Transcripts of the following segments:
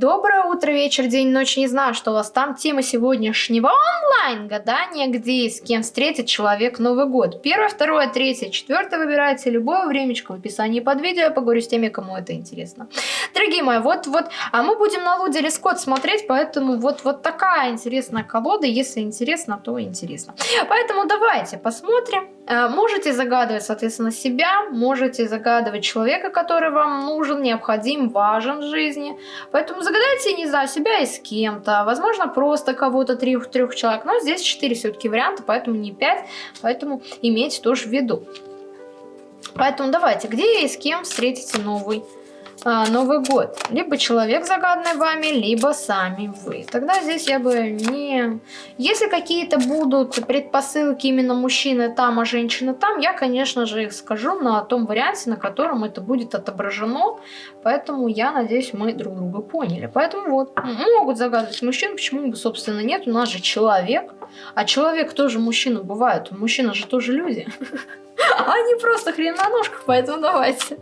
Доброе утро, вечер, день, ночь, не знаю, что у вас там. Тема сегодняшнего онлайн гадания, где и с кем встретит человек Новый год. Первое, второе, третье, четвертое выбирайте любое времечко в описании под видео. Я поговорю с теми, кому это интересно. Дорогие мои, вот, вот, а мы будем на Луде или Скотт смотреть, поэтому вот, вот такая интересная колода. Если интересно, то интересно. Поэтому давайте посмотрим. Э, можете загадывать, соответственно, себя, можете загадывать человека, который вам нужен, необходим, важен в жизни. Поэтому загадайте, не знаю, себя и с кем-то. Возможно, просто кого-то трех-трех человек. Но здесь четыре все-таки варианта, поэтому не пять. Поэтому имейте тоже в виду. Поэтому давайте, где и с кем встретите новый а, Новый год. Либо человек загаданный вами, либо сами вы. Тогда здесь я бы не... Если какие-то будут предпосылки именно мужчины там, а женщины там, я, конечно же, их скажу на том варианте, на котором это будет отображено. Поэтому я надеюсь, мы друг друга поняли. Поэтому вот, могут загадывать мужчин, почему бы, собственно, нет. У нас же человек. А человек тоже мужчина бывает. Мужчина же тоже люди. Они просто хрен на ножках, поэтому давайте.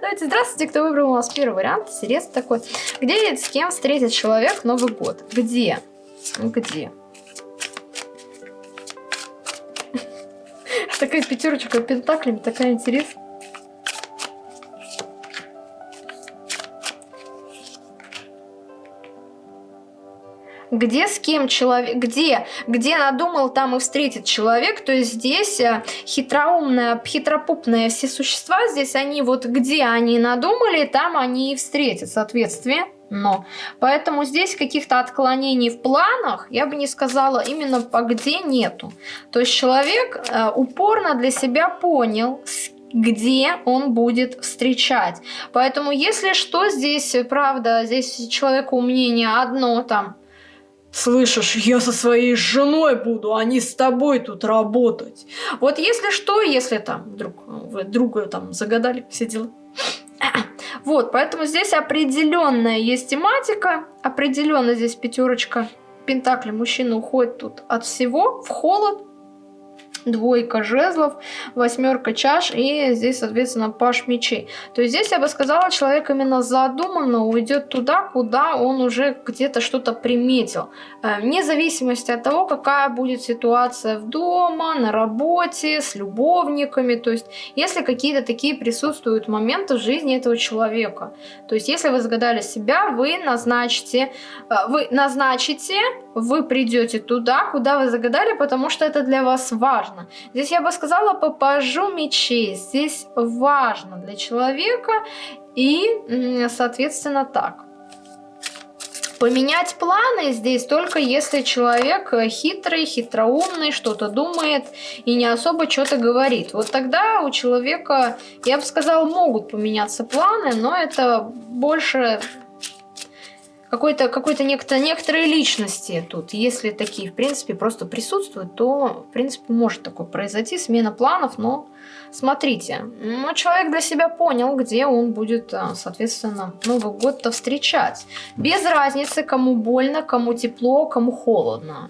Давайте, здравствуйте, кто выбрал у нас первый вариант. Интересный такой. Где и с кем встретит человек Новый год? Где? Где? Такая пятерочка пентаклями, такая интересная. Где с кем человек, где, где надумал, там и встретит человек, то есть здесь э, хитроумные, хитропупные все существа, здесь они вот где они надумали, там они и встретят, соответственно. Но. Поэтому здесь каких-то отклонений в планах, я бы не сказала, именно по где нету. То есть человек э, упорно для себя понял, где он будет встречать. Поэтому, если что, здесь, правда, здесь человеку мнение одно там, Слышишь, я со своей женой буду, а не с тобой тут работать. Вот если что, если там вдруг вы друга там загадали все дела. Вот, поэтому здесь определенная есть тематика, определенно здесь пятерочка пентакли. Мужчина уходит тут от всего в холод, двойка жезлов, восьмерка чаш и здесь, соответственно, паш мечей. То есть здесь, я бы сказала, человек именно задуманно уйдет туда, куда он уже где-то что-то приметил. Э, вне зависимости от того, какая будет ситуация в дома, на работе, с любовниками. То есть если какие-то такие присутствуют моменты в жизни этого человека. То есть если вы загадали себя, вы назначите, э, вы назначите, вы придете туда, куда вы загадали, потому что это для вас важно важно. Здесь я бы сказала по пажу мечей. Здесь важно для человека и, соответственно, так. Поменять планы здесь только если человек хитрый, хитроумный, что-то думает и не особо что-то говорит. Вот тогда у человека, я бы сказала, могут поменяться планы, но это больше какой-то какой-то некто, некоторые личности тут, если такие, в принципе, просто присутствуют, то, в принципе, может такое произойти, смена планов, но смотрите, ну, человек для себя понял, где он будет, а, соответственно, Новый год-то встречать. Без разницы, кому больно, кому тепло, кому холодно.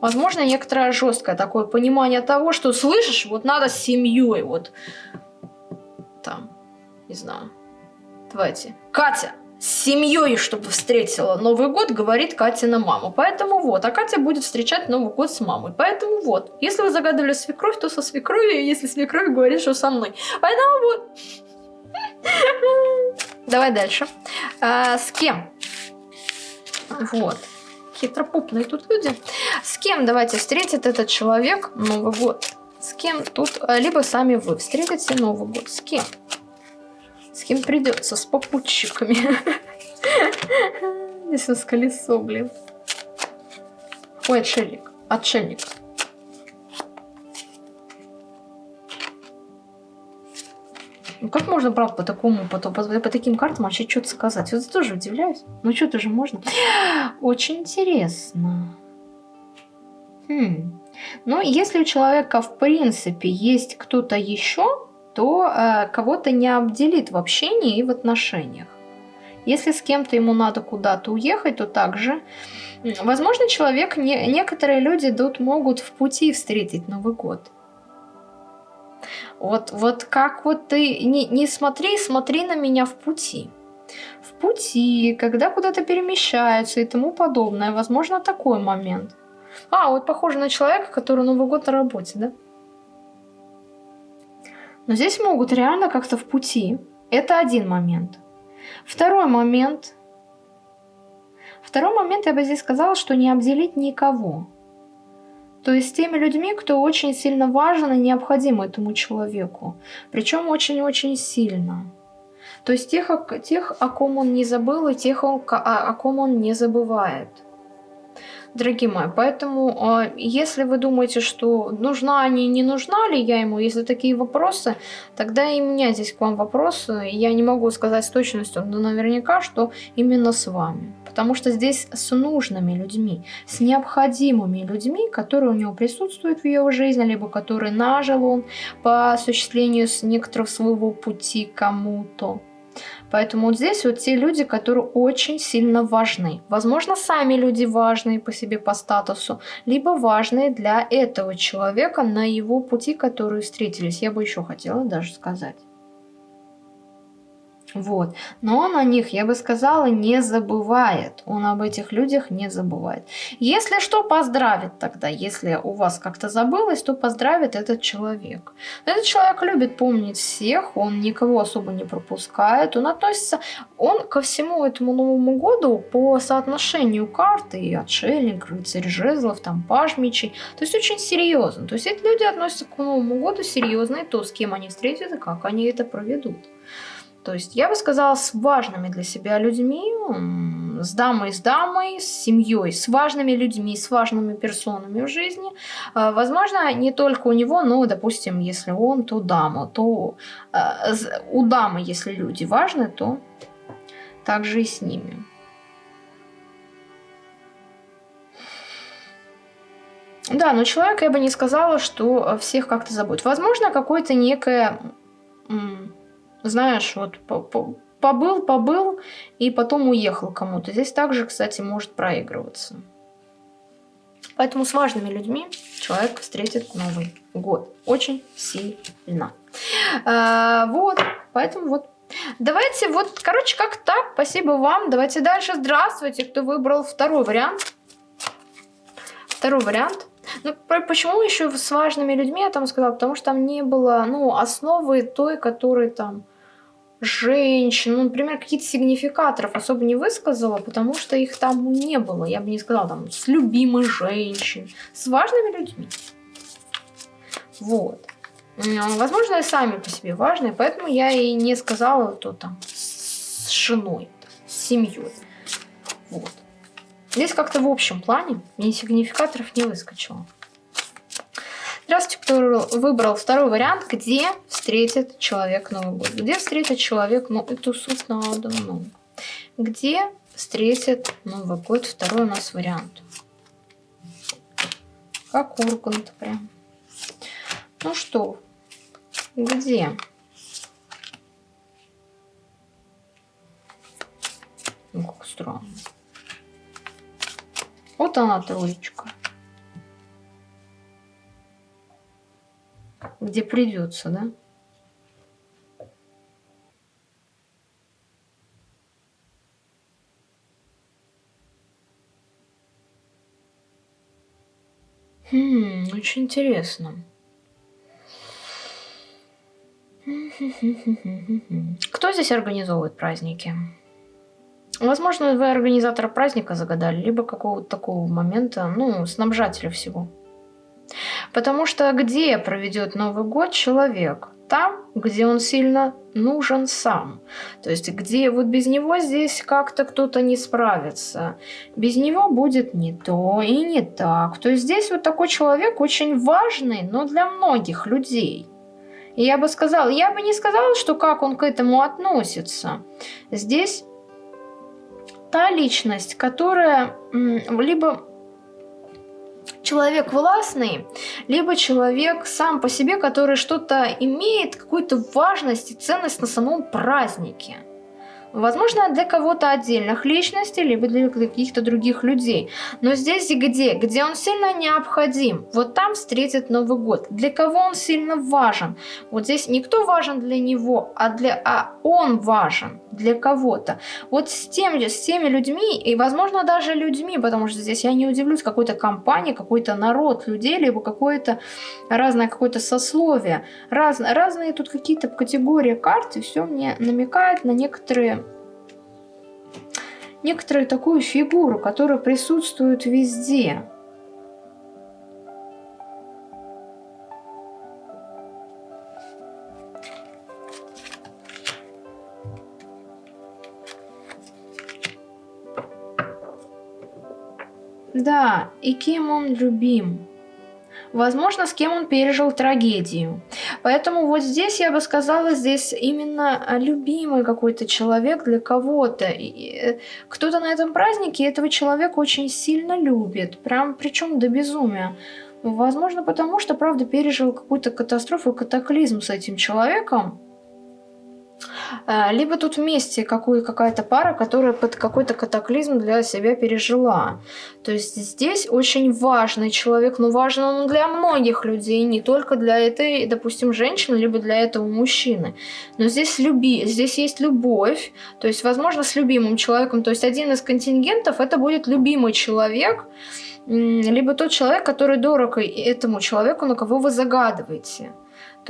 Возможно, некоторое жесткое такое понимание того, что, слышишь, вот надо с семьей, вот, там, не знаю, давайте, Катя, с семьей, чтобы встретила Новый год, говорит Катина мама. Поэтому вот, а Катя будет встречать Новый год с мамой. Поэтому вот, если вы загадывали свекровь, то со свекровью, если свекровь говорит, что со мной. Поэтому вот. Давай дальше. А, с кем? Вот. Хитропупные тут люди. С кем давайте встретит этот человек Новый год? С кем тут? А, либо сами вы встретите Новый год. С кем придется, с попутчиками. Здесь у нас колесо, блин. Ой, отшельник. Отшельник. Ну как можно, правда, по такому, по, по, по таким картам вообще что-то сказать? Вот тоже удивляюсь. Ну что-то же можно. Очень интересно. Хм. Ну, если у человека, в принципе, есть кто-то еще, то э, кого-то не обделит в общении и в отношениях. Если с кем-то ему надо куда-то уехать, то также, возможно, человек, не, некоторые люди тут могут в пути встретить Новый год. Вот, вот как вот ты, не, не смотри, смотри на меня в пути. В пути, когда куда-то перемещаются и тому подобное. Возможно, такой момент. А, вот похоже на человека, который Новый год на работе, да? Но здесь могут реально как-то в пути. Это один момент. Второй момент. Второй момент я бы здесь сказала, что не обделить никого. То есть теми людьми, кто очень сильно важен и необходим этому человеку. Причем очень-очень сильно. То есть тех, тех, о ком он не забыл, и тех, о, о ком он не забывает дорогие мои. Поэтому, а, если вы думаете, что нужна они, не нужна ли я ему, если такие вопросы, тогда и у меня здесь к вам вопросы. Я не могу сказать с точностью, но наверняка, что именно с вами. Потому что здесь с нужными людьми, с необходимыми людьми, которые у него присутствуют в его жизни, либо которые нажил он по осуществлению с некоторых своего пути кому-то. Поэтому вот здесь вот те люди, которые очень сильно важны. Возможно, сами люди важные по себе по статусу, либо важные для этого человека на его пути, которые встретились. Я бы еще хотела даже сказать. Вот. Но он о них, я бы сказала, не забывает. Он об этих людях не забывает. Если что, поздравит тогда. Если у вас как-то забылось, то поздравит этот человек. Этот человек любит помнить всех, он никого особо не пропускает. Он относится, он ко всему этому Новому году по соотношению карты и отшельник, рыцарь жезлов, там паж мечей. То есть очень серьезно. То есть эти люди относятся к Новому году серьезно, и то, с кем они встретятся, как они это проведут. То есть я бы сказала, с важными для себя людьми, с дамой, с дамой, с семьей, с важными людьми, с важными персонами в жизни. А, возможно, не только у него, но, допустим, если он, то дама, то а, у дамы, если люди важны, то также и с ними. Да, но человек, я бы не сказала, что всех как-то заботит. Возможно, какое-то некое знаешь, вот побыл, побыл и потом уехал кому-то. Здесь также, кстати, может проигрываться. Поэтому с важными людьми человек встретит Новый год. Очень сильно. А, вот, поэтому вот. Давайте вот, короче, как так. Спасибо вам. Давайте дальше. Здравствуйте, кто выбрал второй вариант. Второй вариант. Ну, почему еще с важными людьми я там сказала? Потому что там не было, ну, основы той, которой там женщин, ну, например, какие-то сигнификаторов особо не высказала, потому что их там не было. Я бы не сказала там с любимой женщин, с важными людьми. Вот. Возможно, и сами по себе важные, поэтому я и не сказала, то там с женой, с семьей. Вот. Здесь как-то в общем плане мне сигнификаторов не выскочило. Здравствуйте, кто выбрал второй вариант, где встретит человек Новый год. Где встретит человек, ну, эту суть надо, ну. Где встретит Новый год, второй у нас вариант. Как Ургант прям. Ну что, где? Ну, как странно. Вот она троечка. Где придется, да? Хм, очень интересно. Кто здесь организовывает праздники? Возможно, вы организатора праздника загадали, либо какого-то такого момента, ну, снабжателя всего. Потому что где проведет Новый год человек? Там, где он сильно нужен сам. То есть, где вот без него здесь как-то кто-то не справится. Без него будет не то и не так. То есть, здесь вот такой человек очень важный, но для многих людей. И я бы сказала, я бы не сказала, что как он к этому относится. Здесь та личность, которая либо человек властный, либо человек сам по себе, который что-то имеет, какую-то важность и ценность на самом празднике. Возможно, для кого-то отдельных личностей, либо для каких-то других людей. Но здесь где? Где он сильно необходим. Вот там встретит Новый год. Для кого он сильно важен? Вот здесь никто важен для него, а, для, а он важен для кого-то. Вот с, тем, с теми людьми, и возможно даже людьми, потому что здесь я не удивлюсь, какой-то компании, какой-то народ людей, либо какое-то разное какое-то сословие. Раз, разные тут какие-то категории карт, и все мне намекает на некоторые некоторую такую фигуру, которая присутствует везде. Да, и кем он любим? Возможно, с кем он пережил трагедию. Поэтому вот здесь я бы сказала, здесь именно любимый какой-то человек для кого-то. Э, кто-то на этом празднике этого человека очень сильно любит. Прям причем до безумия. Возможно, потому что, правда, пережил какую-то катастрофу, катаклизм с этим человеком. А, либо тут вместе какая-то пара, которая под какой-то катаклизм для себя пережила. То есть здесь очень важный человек, но важен он для многих людей, не только для этой, допустим, женщины, либо для этого мужчины. Но здесь, люби, здесь есть любовь, то есть, возможно, с любимым человеком. То есть один из контингентов это будет любимый человек, либо тот человек, который дорог этому человеку, на кого вы загадываете.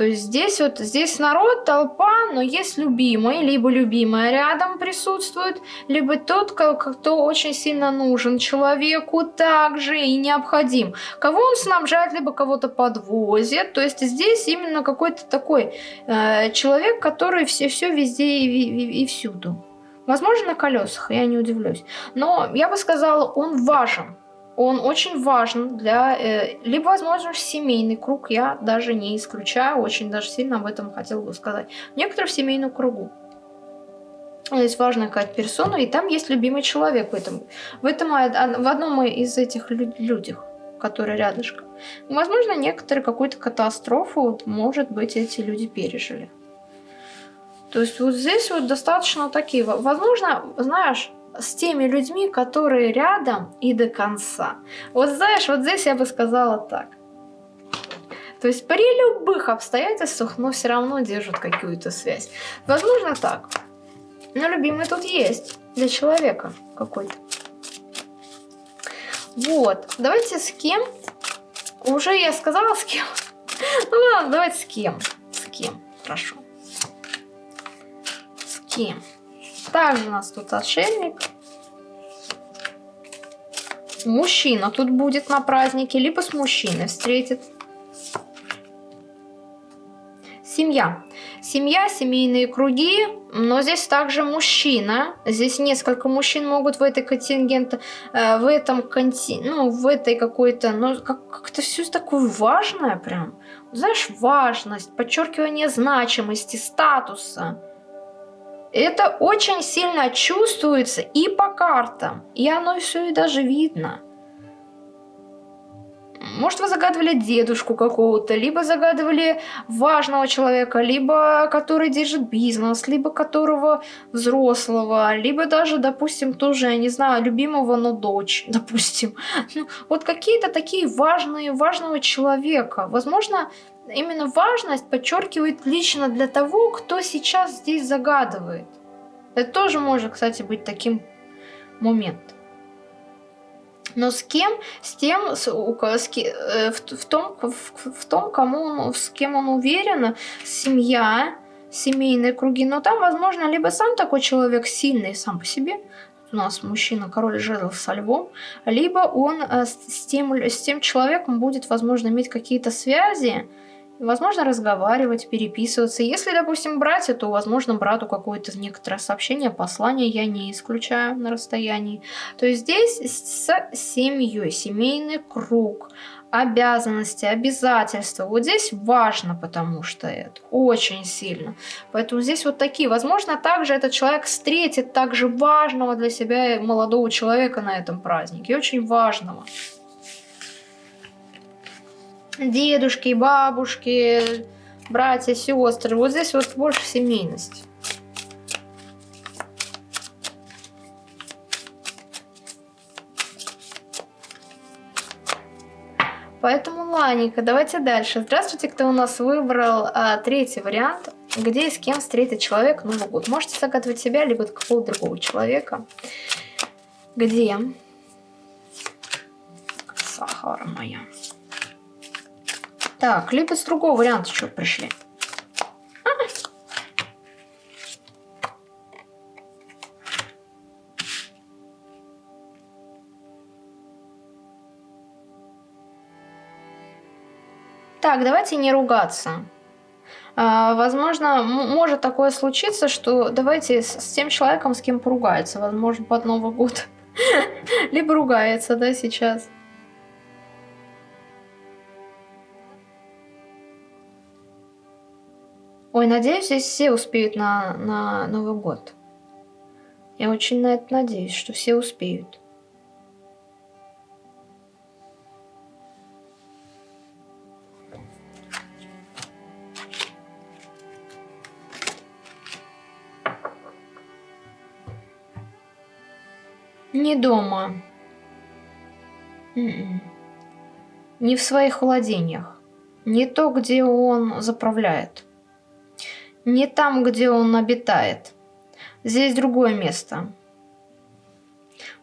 То есть здесь вот здесь народ, толпа, но есть любимый, либо любимая рядом присутствует, либо тот, кто очень сильно нужен человеку также и необходим. Кого он снабжает, либо кого-то подвозит. То есть здесь именно какой-то такой э, человек, который все, все везде и, и, и всюду. Возможно, на колесах, я не удивлюсь. Но я бы сказала, он важен он очень важен для, э, либо, возможно, семейный круг, я даже не исключаю, очень даже сильно об этом хотела бы сказать. Некоторые в семейном кругу. Есть важная какая-то персона, и там есть любимый человек в этом, в, этом, в одном из этих людях, которые рядышком. Возможно, некоторые какую-то катастрофу, может быть, эти люди пережили. То есть вот здесь вот достаточно такие, возможно, знаешь, с теми людьми, которые рядом и до конца. Вот знаешь, вот здесь я бы сказала так. То есть при любых обстоятельствах, но все равно держат какую-то связь. Возможно так. Но любимый тут есть для человека какой-то. Вот. Давайте с кем? Уже я сказала с кем. Ну ладно, давайте с кем. С кем, прошу. С кем? Также у нас тут отшельник. Мужчина тут будет на празднике, либо с мужчиной встретит. Семья. Семья, семейные круги, но здесь также мужчина. Здесь несколько мужчин могут в этой контингенте, э, в этом конти, ну, в этой какой-то, ну, как-то все такое важное прям. Знаешь, важность, подчеркивание значимости, статуса. Это очень сильно чувствуется и по картам, и оно все и даже видно. Может, вы загадывали дедушку какого-то, либо загадывали важного человека, либо который держит бизнес, либо которого взрослого, либо даже, допустим, тоже, я не знаю, любимого, но дочь, допустим. Ну, вот какие-то такие важные, важного человека. Возможно, именно важность подчеркивает лично для того, кто сейчас здесь загадывает. Это тоже может, кстати, быть таким моментом. Но с кем? С тем, с, с, э, в, том, в, в том, кому он, с кем он уверен, семья, семейные круги. Но там, возможно, либо сам такой человек сильный сам по себе, у нас мужчина, король жезлов со львом, либо он э, с, тем, с тем человеком будет, возможно, иметь какие-то связи, Возможно, разговаривать, переписываться. Если, допустим, братья, то, возможно, брату какое-то некоторое сообщение, послание я не исключаю на расстоянии. То есть здесь с семьей, семейный круг, обязанности, обязательства. Вот здесь важно, потому что это очень сильно. Поэтому здесь вот такие. Возможно, также этот человек встретит также важного для себя молодого человека на этом празднике. Очень важного дедушки, бабушки, братья, сестры. Вот здесь вот больше семейность. Поэтому, Ланика, давайте дальше. Здравствуйте, кто у нас выбрал а, третий вариант, где и с кем встретит человек Новый год. Можете загадывать себя, либо какого-то другого человека. Где? Сахара моя. Так, с другого варианта что пришли. Так, давайте не ругаться. А, возможно, может такое случиться, что давайте с, с тем человеком, с кем поругается, возможно, под Новый год. Либо ругается, да, сейчас. Ой, надеюсь, здесь все успеют на, на Новый год. Я очень на это надеюсь, что все успеют. Не дома. М-м. Не в своих владениях. Не то, где он заправляет. Не там, где он обитает. Здесь другое место.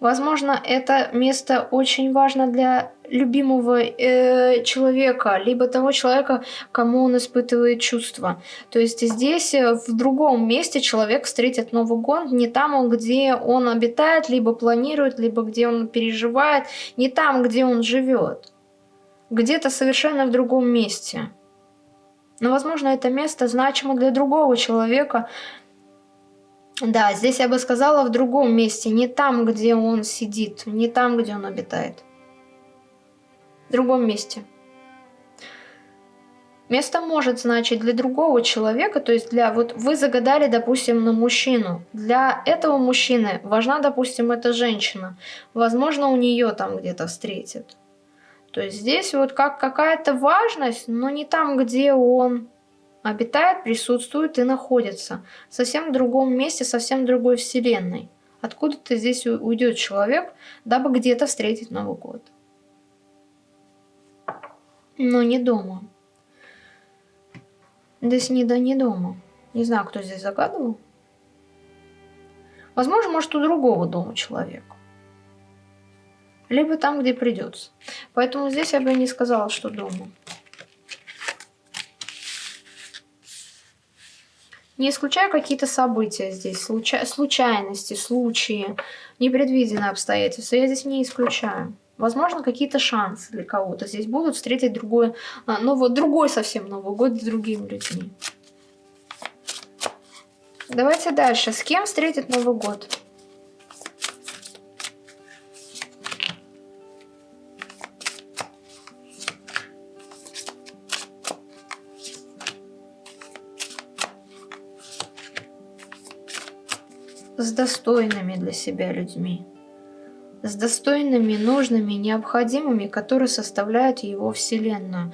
Возможно, это место очень важно для любимого э, человека, либо того человека, кому он испытывает чувства. То есть здесь, э, в другом месте, человек встретит Новый год, не там, где он обитает, либо планирует, либо где он переживает, не там, где он живет. Где-то совершенно в другом месте. Но, возможно, это место значимо для другого человека, да, здесь я бы сказала в другом месте, не там, где он сидит, не там, где он обитает. В другом месте. Место может значить для другого человека, то есть для, вот вы загадали, допустим, на мужчину. Для этого мужчины важна, допустим, эта женщина. Возможно, у нее там где-то встретит. То есть здесь вот как какая-то важность, но не там, где он обитает, присутствует и находится. Совсем в другом месте, совсем другой вселенной. Откуда-то здесь уйдет человек, дабы где-то встретить Новый год. Но не дома. Здесь не, да, не дома. Не знаю, кто здесь загадывал. Возможно, может, у другого дома человека. Либо там, где придется. Поэтому здесь я бы не сказала, что дома. Не исключаю какие-то события здесь, случай, случайности, случаи, непредвиденные обстоятельства. Я здесь не исключаю. Возможно, какие-то шансы для кого-то здесь будут встретить другой, а, ну вот другой совсем Новый год с другими людьми. Давайте дальше. С кем встретит Новый год? Достойными для себя людьми, с достойными, нужными, необходимыми, которые составляют его вселенную,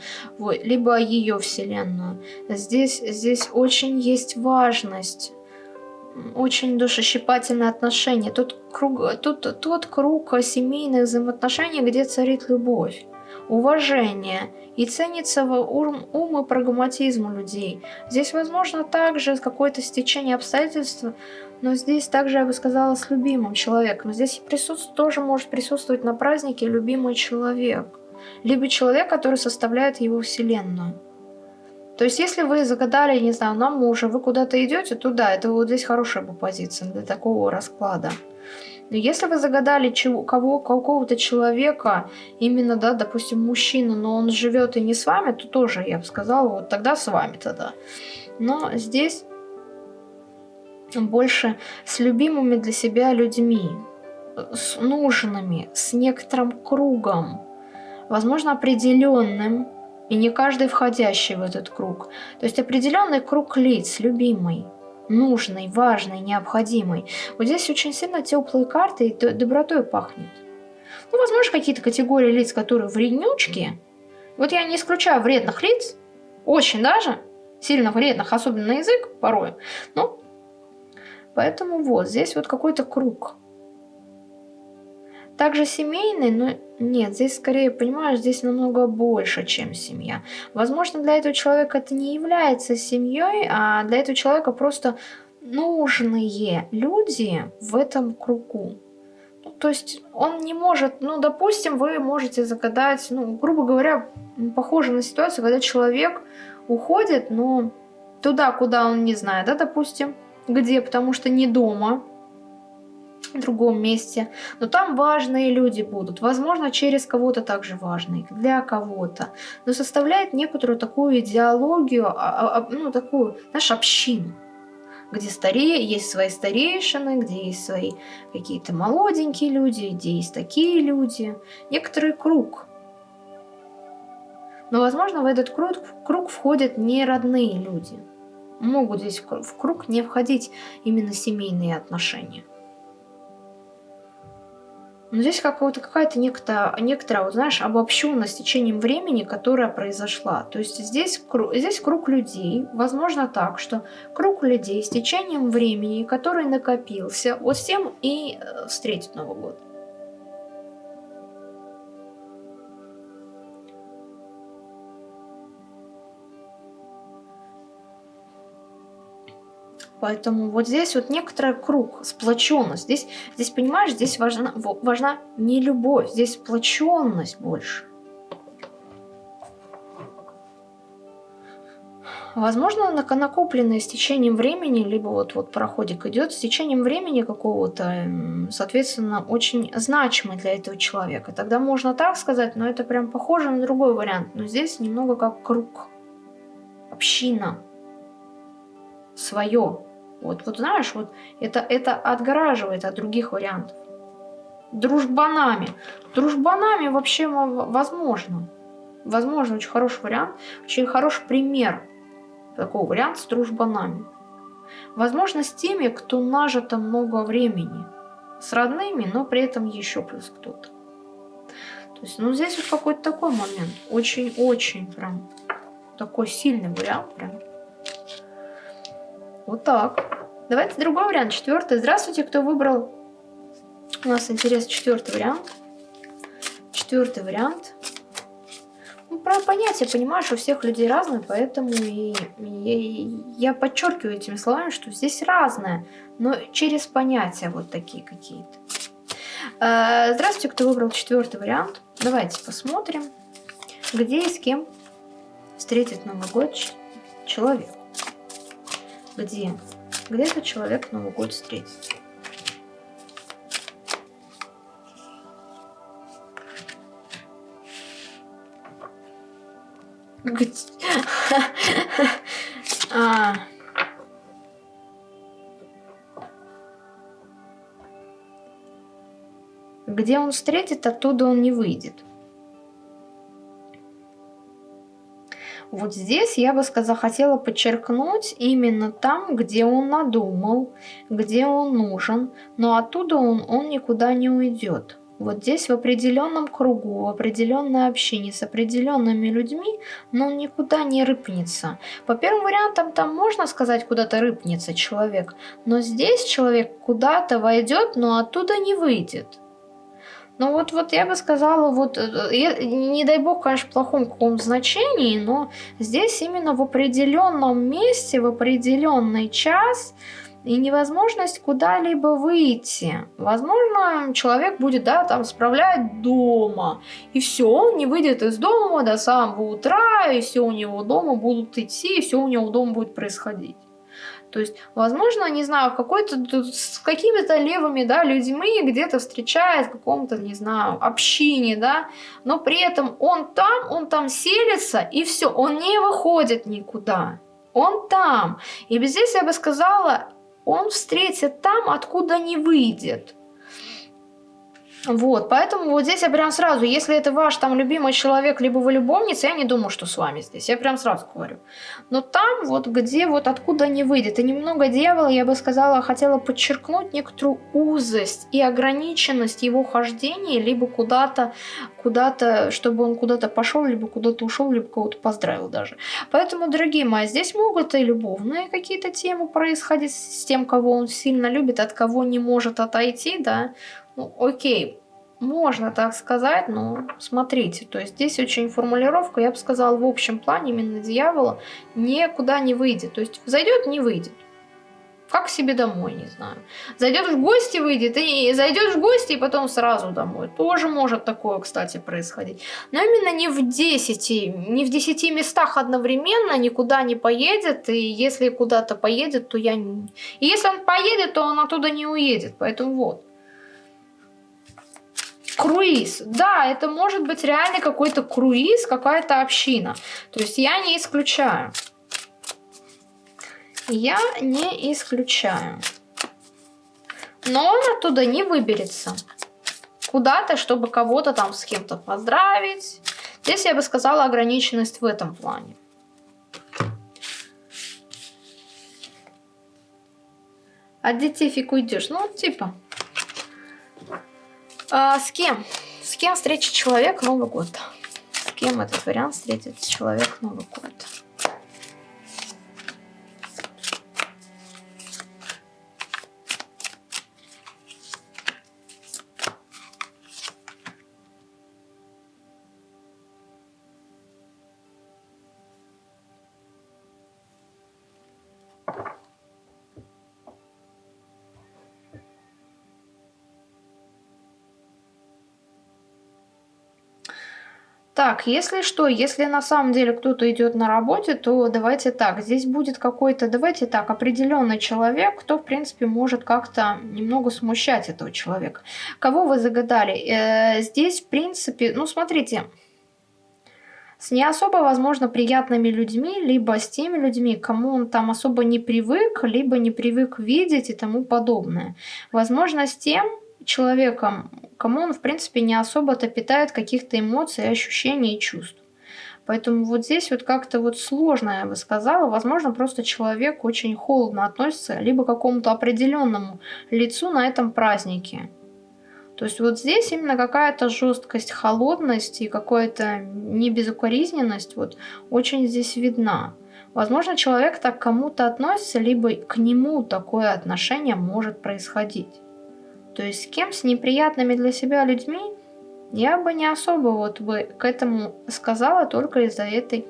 либо ее вселенную. Здесь, здесь очень есть важность очень душещипательное отношение. Тут круг, тут тот круг семейных взаимоотношений, где царит любовь, уважение и ценится ум, ум и прагматизм людей. Здесь, возможно, также какое-то стечение обстоятельств но здесь также, я бы сказала, с любимым человеком. Здесь присутствует, тоже может присутствовать на празднике любимый человек. Либо человек, который составляет его вселенную. То есть, если вы загадали, не знаю, на мужа, вы куда-то идете туда, это вот здесь хорошая бы позиция для такого расклада. Но если вы загадали кого, какого-то человека, именно, да, допустим, мужчину, но он живет и не с вами, то тоже, я бы сказала, вот тогда с вами тогда. Но здесь больше с любимыми для себя людьми, с нужными, с некоторым кругом, возможно, определенным, и не каждый входящий в этот круг. То есть определенный круг лиц, любимый, нужный, важный, необходимый. Вот здесь очень сильно теплые карты и добротой пахнет. Ну, возможно, какие-то категории лиц, которые вреднючки. Вот я не исключаю вредных лиц, очень даже, сильно вредных, особенно на язык порой. Но Поэтому вот, здесь вот какой-то круг. также семейный, но нет, здесь скорее, понимаешь, здесь намного больше, чем семья. Возможно, для этого человека это не является семьей, а для этого человека просто нужные люди в этом кругу. Ну, то есть он не может, ну, допустим, вы можете загадать, ну, грубо говоря, похоже на ситуацию, когда человек уходит, но туда, куда он не знает, да, допустим, где, потому что не дома, в другом месте, но там важные люди будут, возможно, через кого-то также важные, для кого-то, но составляет некоторую такую идеологию, а, а, а, ну, такую, знаешь, общину, где старее, есть свои старейшины, где есть свои какие-то молоденькие люди, где есть такие люди, некоторый круг. Но, возможно, в этот круг, круг входят не родные люди. Могут здесь в круг не входить именно семейные отношения. Но здесь какая-то некоторая, некоторая, вот, знаешь, обобщенность течением времени, которая произошла. То есть здесь, здесь круг людей, возможно так, что круг людей с течением времени, который накопился, вот с тем и э, встретит Новый год. Поэтому вот здесь вот некоторый круг, сплоченность. Здесь, здесь понимаешь, здесь важна, важна не любовь, здесь сплоченность больше. Возможно, накопленное с течением времени, либо вот, вот проходик идет, с течением времени какого-то, соответственно, очень значимый для этого человека. Тогда можно так сказать, но это прям похоже на другой вариант. Но здесь немного как круг, община, свое. Вот, вот знаешь, вот это, это отгораживает от других вариантов. Дружбанами. Дружбанами вообще возможно. Возможно, очень хороший вариант, очень хороший пример такого варианта с дружбанами. Возможно, с теми, кто нажито много времени. С родными, но при этом еще плюс кто-то. То есть, ну, здесь вот какой-то такой момент. Очень-очень прям такой сильный вариант прям. Вот так. Давайте другой вариант, четвертый. Здравствуйте, кто выбрал. У нас интересный четвертый вариант. Четвертый вариант. Ну, про понятие, понимаешь, у всех людей разные, поэтому и, и, я подчеркиваю этими словами, что здесь разное, но через понятия вот такие какие-то. Э, здравствуйте, кто выбрал четвертый вариант. Давайте посмотрим, где и с кем встретит Новый год человек где, где этот человек Новый год встретит. Где? а. Где он встретит, оттуда он не выйдет. Вот здесь я бы сказала, хотела подчеркнуть именно там, где он надумал, где он нужен, но оттуда он, он никуда не уйдет. Вот здесь в определенном кругу, в определенной общине с определенными людьми, но он никуда не рыпнется. По первым вариантам там можно сказать, куда-то рыпнется человек, но здесь человек куда-то войдет, но оттуда не выйдет. Ну вот, вот я бы сказала, вот, э, я, не дай бог, конечно, в плохом каком значении, но здесь именно в определенном месте, в определенный час и невозможность куда-либо выйти. Возможно, человек будет, да, там справлять дома, и все, он не выйдет из дома до самого утра, и все у него дома будут идти, и все у него дома будет происходить. То есть, возможно, не знаю, какой-то с какими-то левыми, да, людьми где-то встречает в каком-то, не знаю, общине, да, но при этом он там, он там селится, и все, он не выходит никуда. Он там. И здесь я бы сказала, он встретит там, откуда не выйдет. Вот, поэтому вот здесь я прям сразу, если это ваш там любимый человек, либо вы любовница, я не думаю, что с вами здесь, я прям сразу говорю. Но там вот где вот откуда не выйдет, и немного дьявола, я бы сказала, хотела подчеркнуть некоторую узость и ограниченность его хождения, либо куда-то, куда-то, чтобы он куда-то пошел, либо куда-то ушел, либо кого-то поздравил даже. Поэтому, дорогие мои, здесь могут и любовные какие-то темы происходить с тем, кого он сильно любит, от кого не может отойти, да, ну, окей, Можно так сказать, но смотрите, то есть здесь очень формулировка, я бы сказала, в общем плане именно дьявола никуда не выйдет. То есть зайдет, не выйдет. Как себе домой, не знаю. Зайдет в гости, выйдет, и зайдет в гости, и потом сразу домой. Тоже может такое, кстати, происходить. Но именно не в 10, не в 10 местах одновременно никуда не поедет, и если куда-то поедет, то я не... И если он поедет, то он оттуда не уедет, поэтому вот. Круиз. Да, это может быть реально какой-то круиз, какая-то община. То есть я не исключаю. Я не исключаю. Но он оттуда не выберется. Куда-то, чтобы кого-то там с кем-то поздравить. Здесь я бы сказала ограниченность в этом плане. От детей фиг уйдешь. Ну, типа. А, с кем? С кем встретит человек Новый год? С кем этот вариант встретит человек Новый год? Так, если что, если на самом деле кто-то идет на работе, то давайте так, здесь будет какой-то, давайте так, определенный человек, кто, в принципе, может как-то немного смущать этого человека. Кого вы загадали? Э, здесь, в принципе, ну, смотрите, с не особо, возможно, приятными людьми, либо с теми людьми, кому он там особо не привык, либо не привык видеть и тому подобное. Возможно, с тем, человеком, кому он, в принципе, не особо-то питает каких-то эмоций, ощущений и чувств. Поэтому вот здесь вот как-то вот сложно, я бы сказала. Возможно, просто человек очень холодно относится либо к какому-то определенному лицу на этом празднике. То есть вот здесь именно какая-то жесткость, холодность и какая-то небезукоризненность вот очень здесь видна. Возможно, человек так к кому-то относится, либо к нему такое отношение может происходить. То есть с кем, с неприятными для себя людьми, я бы не особо вот бы к этому сказала только из-за этой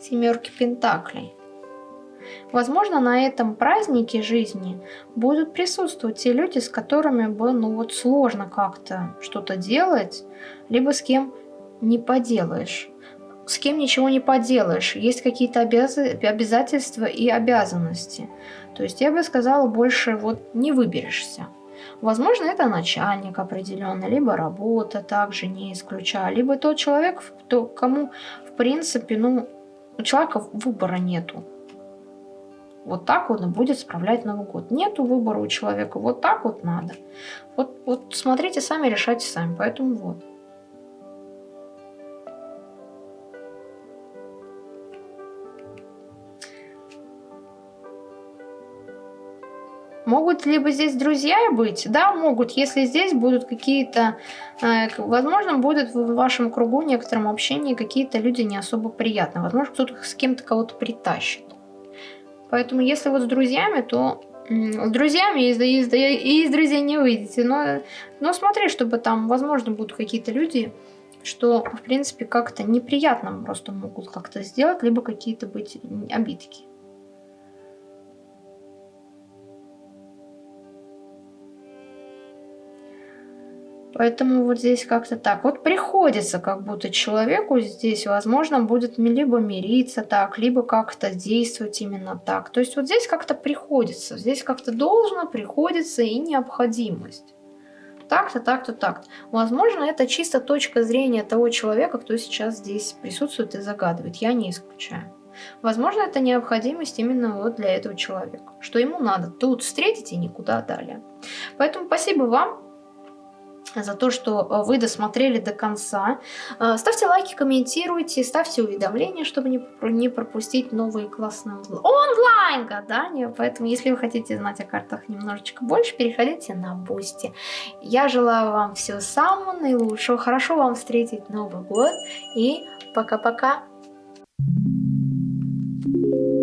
семерки пентаклей. Возможно, на этом празднике жизни будут присутствовать те люди, с которыми бы, ну вот, сложно как-то что-то делать, либо с кем не поделаешь. С кем ничего не поделаешь. Есть какие-то обяз... обязательства и обязанности. То есть я бы сказала, больше вот не выберешься. Возможно, это начальник определенный, либо работа также не исключаю, либо тот человек, кто, кому, в принципе, ну, у человека выбора нету. Вот так он и будет справлять Новый год. Нету выбора у человека, вот так вот надо. Вот, вот смотрите сами, решайте сами, поэтому вот. Могут либо здесь друзья быть, да, могут, если здесь будут какие-то, э, возможно, будет в вашем кругу некотором общении какие-то люди не особо приятные, возможно, кто-то с кем-то кого-то притащит. Поэтому, если вот с друзьями, то с друзьями из, из, из друзей не выйдете, но, но смотри, чтобы там, возможно, будут какие-то люди, что, в принципе, как-то неприятно просто могут как-то сделать, либо какие-то быть обидки. Поэтому вот здесь как-то так. Вот приходится как будто человеку здесь, возможно, будет либо мириться так, либо как-то действовать именно так. То есть вот здесь как-то приходится, здесь как-то должно, приходится и необходимость. Так-то, так-то, так-то. Возможно, это чисто точка зрения того человека, кто сейчас здесь присутствует и загадывает. Я не исключаю. Возможно, это необходимость именно вот для этого человека. Что ему надо тут встретить и никуда далее. Поэтому спасибо вам за то, что э, вы досмотрели до конца. Э, ставьте лайки, комментируйте, ставьте уведомления, чтобы не пропустить новые классные онлайн-гадания. Поэтому, если вы хотите знать о картах немножечко больше, переходите на Boosty. Я желаю вам всего самого наилучшего, хорошо вам встретить Новый год и пока-пока! Thank you.